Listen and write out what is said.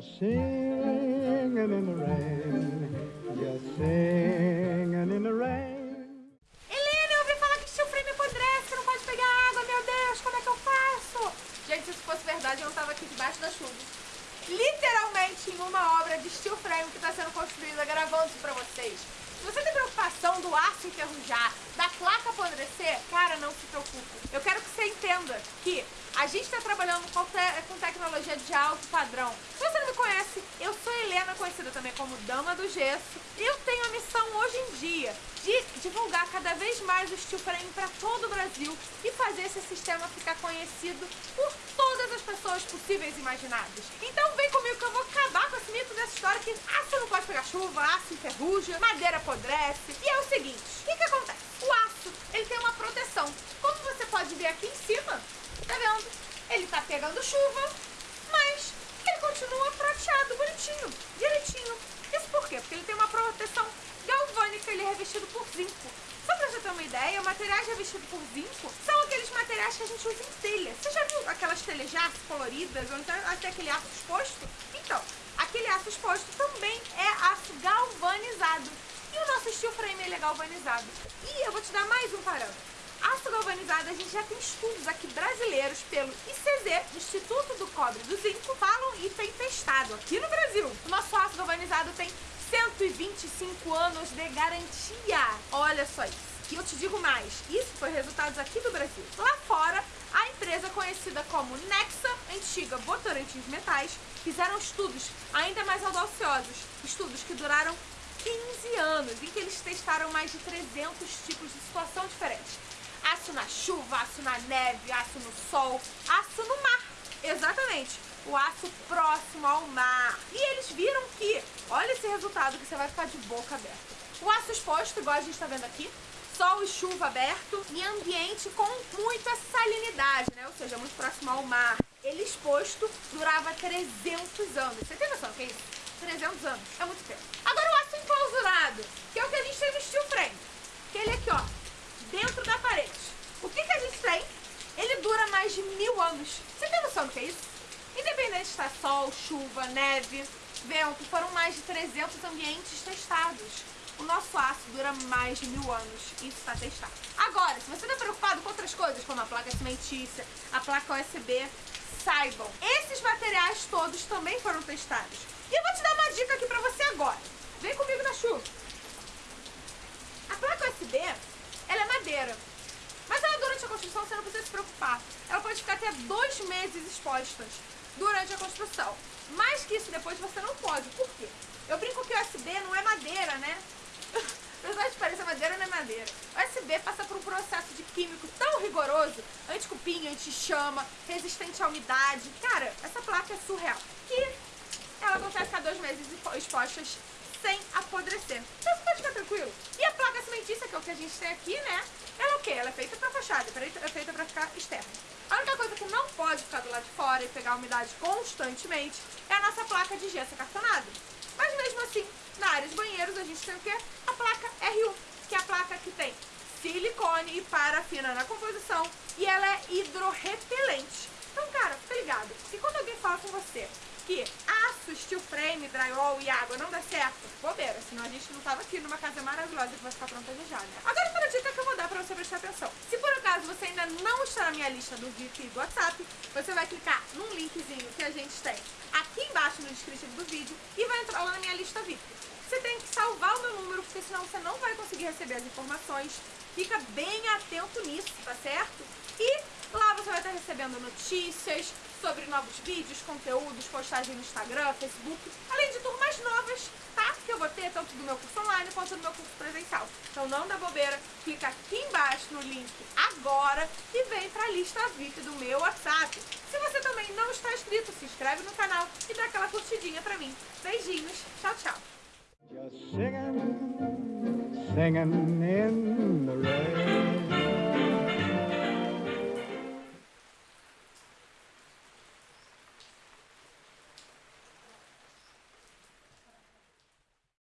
singing in the rain, just singing in the rain. Helena, eu ouvi falar que freio apodrece, não pode pegar água, meu Deus, como é que eu faço? Gente, se isso fosse verdade, eu não tava aqui debaixo da chuva. Literalmente em uma obra de steel frame que está sendo construída, gravando isso pra vocês. Se você tem preocupação do aço enferrujar, da placa apodrecer, cara, não se preocupe. Eu quero que você entenda que a gente está trabalhando com, te com tecnologia de alto padrão. Se você não me conhece, eu sou Helena, conhecida também como Dama do Gesso. E eu tenho a missão hoje em dia de divulgar cada vez mais o steel frame para todo o Brasil e fazer esse sistema ficar conhecido por todas as pessoas possíveis e imaginadas. Então vem comigo que eu vou acabar com esse mito dessa história que aço não pode pegar chuva, aço enferruja, madeira apodrece. E é o seguinte, o que, que acontece? O aço, ele tem uma proteção. Como você pode ver aqui em cima, Tá vendo? Ele tá pegando chuva, mas ele continua prateado, bonitinho, direitinho. Isso por quê? Porque ele tem uma proteção galvânica, ele é revestido por zinco. Só pra você ter uma ideia, materiais revestidos por zinco são aqueles materiais que a gente usa em telha. Você já viu aquelas telhas de aço coloridas, ou então até aquele aço exposto? Então, aquele aço exposto também é aço galvanizado. E o nosso steel frame ele é galvanizado. E eu vou te dar mais um parâmetro. Aço galvanizado, a gente já tem estudos aqui brasileiros pelo ICZ, Instituto do Cobre do Zinco, falam e tem testado aqui no Brasil. O nosso aço galvanizado tem 125 anos de garantia. Olha só isso. E eu te digo mais, isso foi resultados aqui do Brasil. Lá fora, a empresa conhecida como Nexa, antiga Votorantim de Metais, fizeram estudos ainda mais audaciosos, estudos que duraram 15 anos, em que eles testaram mais de 300 tipos de situação diferentes. Aço na chuva, aço na neve, aço no sol, aço no mar. Exatamente, o aço próximo ao mar. E eles viram que, olha esse resultado que você vai ficar de boca aberta. O aço exposto, igual a gente está vendo aqui, sol e chuva aberto e ambiente com muita salinidade, né? Ou seja, muito próximo ao mar. Ele exposto durava 300 anos. Você tem noção do que é isso? 300 anos. É muito tempo. Agora o aço enclausurado, que é o que a gente tem no steel frame. Que ele aqui, ó, dentro da parede. O que, que a gente tem? Ele dura mais de mil anos. Você tem noção do que é isso? Independente de estar sol, chuva, neve, vento, foram mais de 300 ambientes testados. O nosso aço dura mais de mil anos. Isso está testado. Agora, se você está preocupado com outras coisas, como a placa cimentícia, a placa USB, saibam, esses materiais todos também foram testados. E eu vou te dar uma dica aqui pra você agora. Vem comigo na chuva. A placa USB, ela é madeira. Mas ela durante a construção você não precisa se preocupar. Ela pode ficar até dois meses expostas durante a construção. Mais que isso depois você não pode. Por quê? Eu brinco que o USB não é madeira, né? Apesar de parecer madeira, não é madeira. O USB passa por um processo de químico tão rigoroso, anti-cupim, anti-chama, resistente à umidade. Cara, essa placa é surreal. Que ela consegue ficar dois meses expostas sem apodrecer. Então você pode ficar tranquilo. E a placa cimentícia, que é o que a gente tem aqui, né? É o quê? Ela é feita pra fachada, é feita pra ficar externa. A única coisa que não pode ficar do lado de fora e pegar umidade constantemente é a nossa placa de gesso acartonado. Mas mesmo assim, na área de banheiros a gente tem o quê? A placa RU, que é a placa que tem silicone e parafina na composição e ela é hidrorrepelente. Então, cara, fica ligado, que quando alguém fala com você que aço, steel frame, drywall e água não dá certo, bobeira, senão a gente não tava aqui numa casa maravilhosa que vai ficar pronta já já, né? Agora para a dica que eu vou dar pra você prestar atenção. Se por acaso você ainda não está na minha lista do VIP e do WhatsApp, você vai clicar num linkzinho que a gente tem aqui embaixo no descritivo do vídeo e vai entrar lá na minha lista VIP. Você tem que salvar o meu número, porque senão você não vai conseguir receber as informações. Fica bem atento nisso, tá certo? E você vai estar recebendo notícias, sobre novos vídeos, conteúdos, postagens no Instagram, Facebook, além de turmas novas, tá? Que eu vou ter tanto do meu curso online quanto do meu curso presencial. Então não dá bobeira, clica aqui embaixo no link agora e vem pra lista VIP do meu WhatsApp. Se você também não está inscrito, se inscreve no canal e dá aquela curtidinha pra mim. Beijinhos, tchau, tchau. Just singing, singing in the rain.